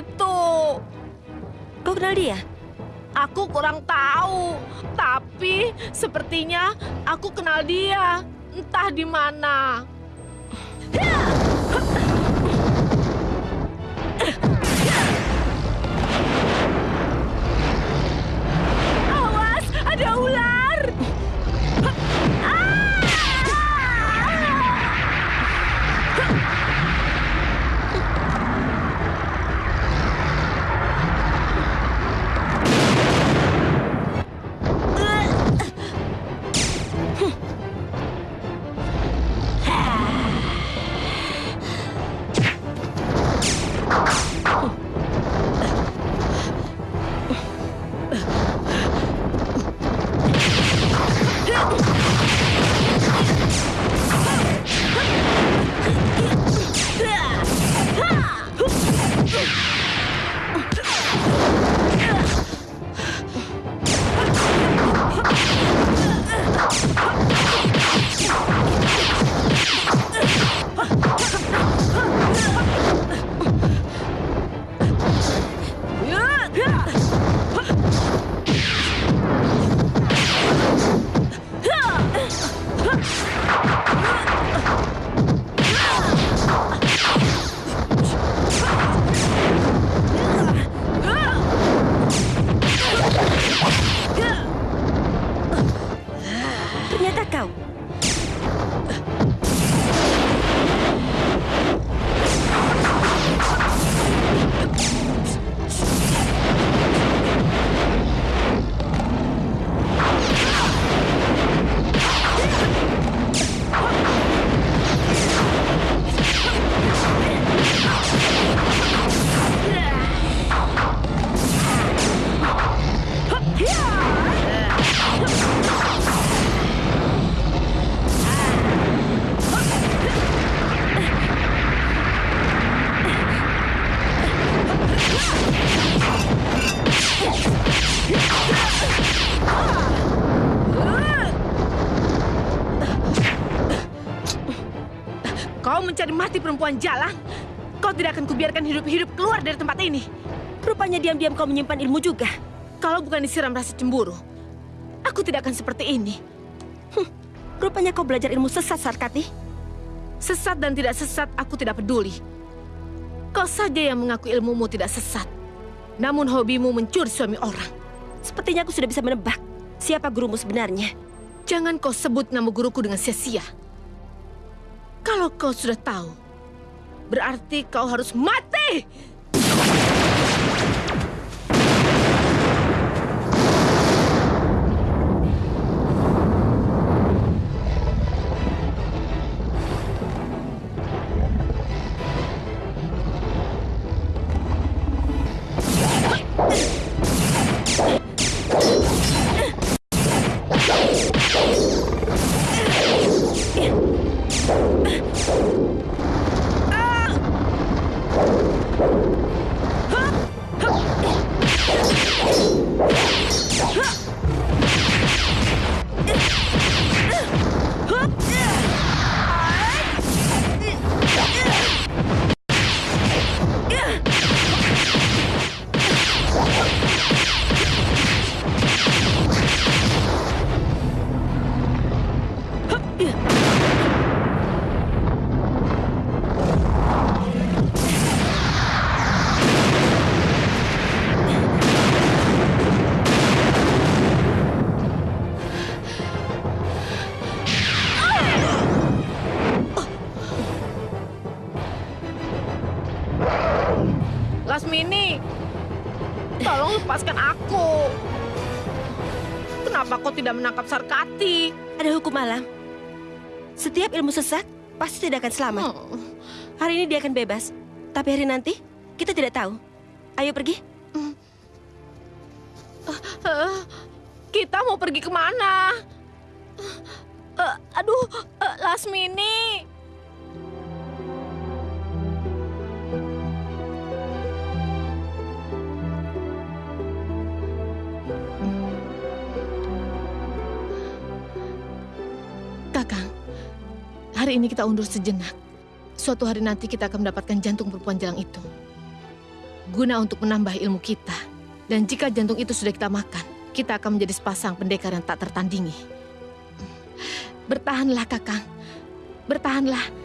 itu. Kau kenal dia? Aku kurang tahu, tapi sepertinya aku kenal dia. Entah di mana. Awas, ada ular! Ternyata Kau mencari mati perempuan jalan? Kau tidak akan kubiarkan hidup-hidup keluar dari tempat ini. Rupanya diam-diam kau menyimpan ilmu juga. Kalau bukan disiram rasa cemburu, aku tidak akan seperti ini. Rupanya kau belajar ilmu sesat, Sarkati. Sesat dan tidak sesat, aku tidak peduli. Kau saja yang mengaku ilmumu tidak sesat. Namun hobimu mencuri suami orang. Sepertinya aku sudah bisa menebak siapa gurumu sebenarnya. Jangan kau sebut nama guruku dengan sia-sia. Kalau kau sudah tahu, berarti kau harus mati! Lasmini, tolong lepaskan aku. Kenapa kau tidak menangkap Sarkati? Ada hukum alam. Setiap ilmu sesat pasti tidak akan selamat. Hmm. Hari ini dia akan bebas. Tapi hari nanti, kita tidak tahu. Ayo pergi. Eh, kita mau pergi ke mana? Eh, aduh, eh, Lasmini. Kakang, hari ini kita undur sejenak. Suatu hari nanti kita akan mendapatkan jantung perempuan jalang itu. guna untuk menambah ilmu kita. Dan jika jantung itu sudah kita makan, kita akan menjadi sepasang pendekar yang tak tertandingi. Bertahanlah, Kakang. Bertahanlah.